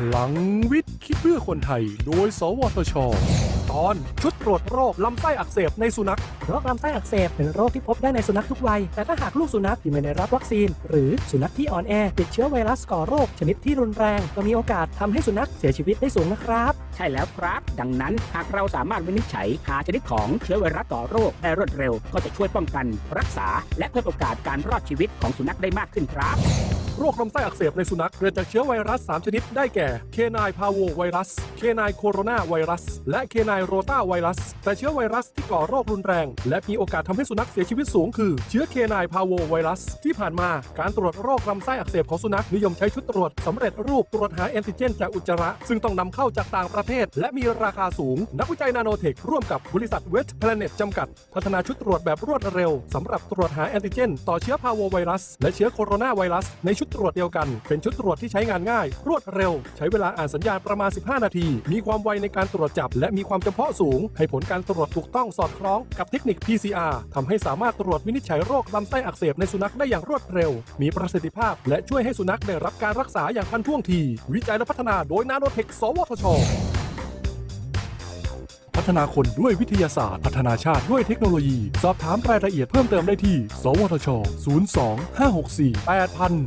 พลังวิทย์คิดเพื่อคนไทย โดย สวทช ตอนชุดตรวจโรคลำไส้อักเสบในสุนัข โรคลำไส้อักเสบเป็นโรคที่พบได้ในสุนัขทุกวัย แต่ถ้าหากลูกสุนัขที่ไม่ได้รับวัคซีน หรือสุนัขที่อ่อนแอติดเชื้อไวรัสก่อโรค ชนิดที่รุนแรง ก็มีโอกาสทำให้สุนัขเสียชีวิตได้สูงนะครับ ใช่แล้วครับ ดังนั้นหากเราสามารถวินิจฉัยหาชนิดของเชื้อไวรัสก่อโรคได้รวดเร็ว ก็จะช่วยป้องกัน รักษา และเพิ่มโอกาสการรอดชีวิตของสุนัขได้มากขึ้นครับ โรคลำไส้อักเสบในสุนัขเกิดจากเชื้อไวรัส 3 ชนิดได้แก่ canine parvovirus canine coronavirus และ canine rotavirus แต่เชื้อไวรัสที่ก่อโรครุนแรง และมีโอกาสทำให้สุนัขเสียชีวิตสูงคือ เชื้อ canine parvovirus ที่ผ่านมาการตรวจโรคลำไส้อักเสบของสุนัขนิยมใช้ชุดตรวจสำเร็จรูปตรวจหาแอนติเจนจากอุจจาระ ซึ่งต้องนำเข้าจากต่างประเทศ และมีราคาสูง นักวิจัยนาโนเทคร่วมกับบริษัทเวสต์แพลเน็ตจำกัด พัฒนาชุดตรวจแบบรวดเร็วสำหรับตรวจหาแอนติเจน ต่อเชื้อพาร์โวไวรัส และเชื้อโคโรนาไวรัสในชุดตรวจเดียวกัน เป็นชุดตรวจที่ใช้งานง่าย รวดเร็ว ใช้เวลาอ่านสัญญาณประมาณ 15 นาที มีความไวในการตรวจจับ และมีความจำเพาะสูง ให้ผลการตรวจถูกต้องสอดคล้องกับเทคนิค PCR ทำให้สามารถตรวจวินิจฉัยโรคลำไส้อักเสบในสุนัขได้อย่างรวดเร็ว มีประสิทธิภาพ และช่วยให้สุนัขได้รับการรักษาอย่างทันท่วงที วิจัยและพัฒนาโดยนาโนเทค สวทชพัฒนาคนด้วยวิทยาศาสตร์ พัฒนาชาติด้วยเทคโนโลยี สอบถามรายละเอียดเพิ่มเติมได้ที่ สวทช 02 564 8000